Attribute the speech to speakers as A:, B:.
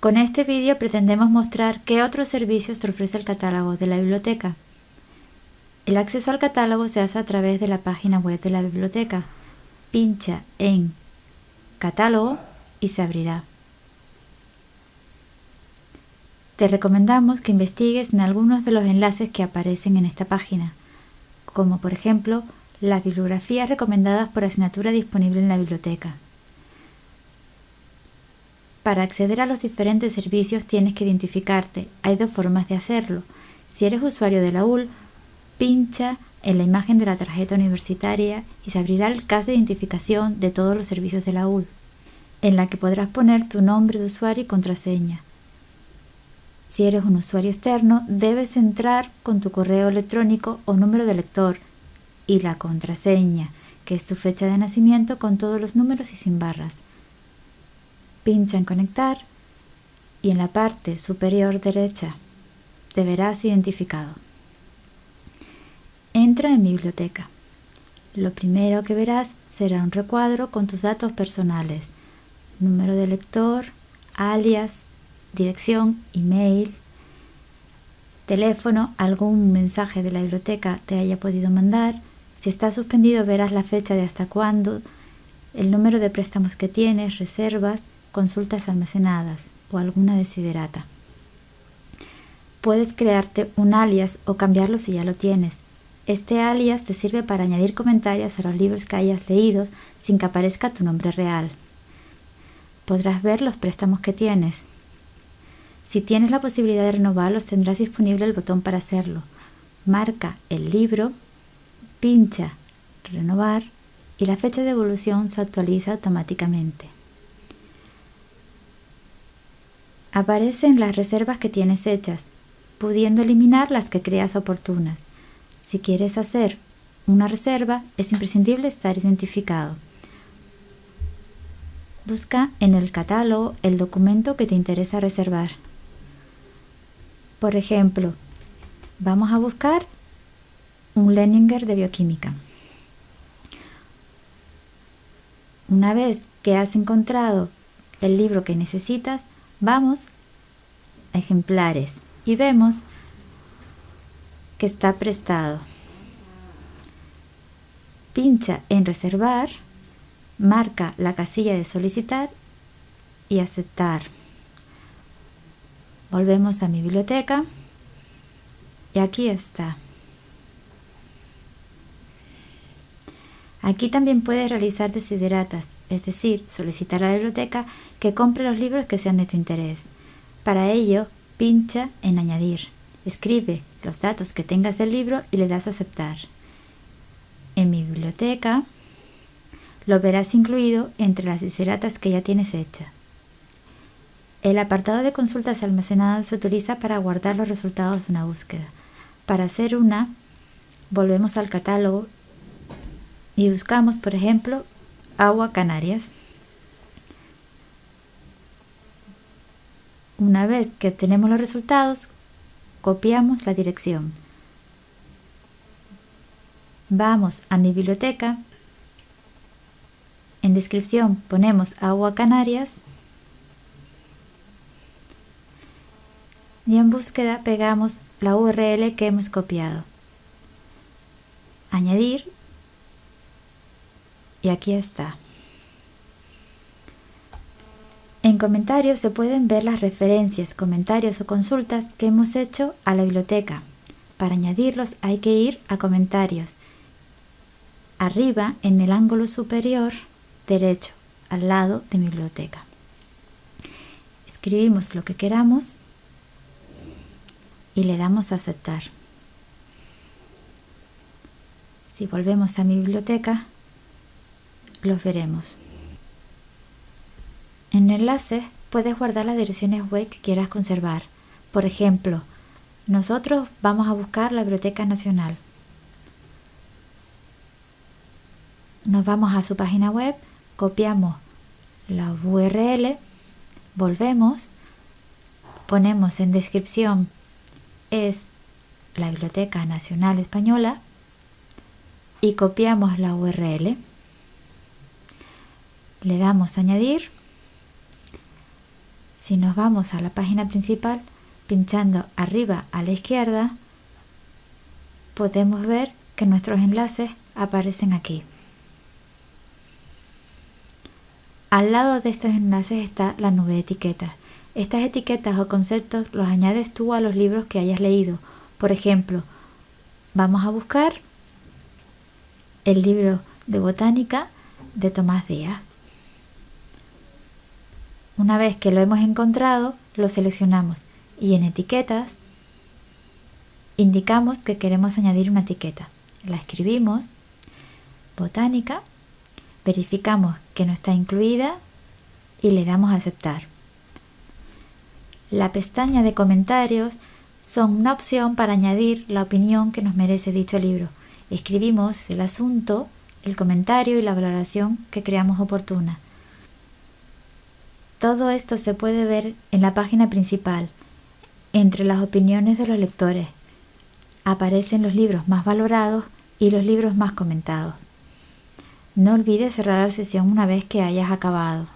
A: Con este vídeo pretendemos mostrar qué otros servicios te ofrece el catálogo de la biblioteca. El acceso al catálogo se hace a través de la página web de la biblioteca. Pincha en Catálogo y se abrirá. Te recomendamos que investigues en algunos de los enlaces que aparecen en esta página, como por ejemplo las bibliografías recomendadas por asignatura disponible en la biblioteca. Para acceder a los diferentes servicios tienes que identificarte. Hay dos formas de hacerlo. Si eres usuario de la UL, pincha en la imagen de la tarjeta universitaria y se abrirá el CAS de identificación de todos los servicios de la UL, en la que podrás poner tu nombre de usuario y contraseña. Si eres un usuario externo, debes entrar con tu correo electrónico o número de lector y la contraseña, que es tu fecha de nacimiento con todos los números y sin barras pincha en conectar y en la parte superior derecha te verás identificado. Entra en mi biblioteca. Lo primero que verás será un recuadro con tus datos personales, número de lector, alias, dirección, email, teléfono, algún mensaje de la biblioteca te haya podido mandar. Si está suspendido verás la fecha de hasta cuándo, el número de préstamos que tienes, reservas, consultas almacenadas o alguna desiderata. Puedes crearte un alias o cambiarlo si ya lo tienes. Este alias te sirve para añadir comentarios a los libros que hayas leído sin que aparezca tu nombre real. Podrás ver los préstamos que tienes. Si tienes la posibilidad de renovarlos tendrás disponible el botón para hacerlo. Marca el libro, pincha renovar y la fecha de evolución se actualiza automáticamente. Aparecen las reservas que tienes hechas, pudiendo eliminar las que creas oportunas. Si quieres hacer una reserva, es imprescindible estar identificado. Busca en el catálogo el documento que te interesa reservar. Por ejemplo, vamos a buscar un Leninger de bioquímica. Una vez que has encontrado el libro que necesitas, Vamos a ejemplares y vemos que está prestado. Pincha en reservar, marca la casilla de solicitar y aceptar. Volvemos a mi biblioteca y aquí está. Aquí también puedes realizar desideratas, es decir, solicitar a la biblioteca que compre los libros que sean de tu interés. Para ello, pincha en Añadir. Escribe los datos que tengas del libro y le das a aceptar. En mi biblioteca lo verás incluido entre las desideratas que ya tienes hecha. El apartado de consultas almacenadas se utiliza para guardar los resultados de una búsqueda. Para hacer una, volvemos al catálogo y buscamos, por ejemplo, agua Canarias. Una vez que obtenemos los resultados, copiamos la dirección. Vamos a mi biblioteca. En descripción ponemos agua Canarias. Y en búsqueda pegamos la URL que hemos copiado. Añadir y aquí está. En comentarios se pueden ver las referencias, comentarios o consultas que hemos hecho a la biblioteca. Para añadirlos hay que ir a comentarios. Arriba en el ángulo superior derecho, al lado de mi biblioteca. Escribimos lo que queramos y le damos a aceptar. Si volvemos a mi biblioteca, los veremos. En el enlace puedes guardar las direcciones web que quieras conservar. Por ejemplo, nosotros vamos a buscar la Biblioteca Nacional. Nos vamos a su página web, copiamos la URL, volvemos, ponemos en descripción es la Biblioteca Nacional Española y copiamos la URL le damos añadir. Si nos vamos a la página principal, pinchando arriba a la izquierda, podemos ver que nuestros enlaces aparecen aquí. Al lado de estos enlaces está la nube de etiquetas. Estas etiquetas o conceptos los añades tú a los libros que hayas leído. Por ejemplo, vamos a buscar el libro de botánica de Tomás Díaz. Una vez que lo hemos encontrado, lo seleccionamos y en etiquetas indicamos que queremos añadir una etiqueta. La escribimos, botánica, verificamos que no está incluida y le damos a aceptar. La pestaña de comentarios son una opción para añadir la opinión que nos merece dicho libro. Escribimos el asunto, el comentario y la valoración que creamos oportuna. Todo esto se puede ver en la página principal, entre las opiniones de los lectores. Aparecen los libros más valorados y los libros más comentados. No olvides cerrar la sesión una vez que hayas acabado.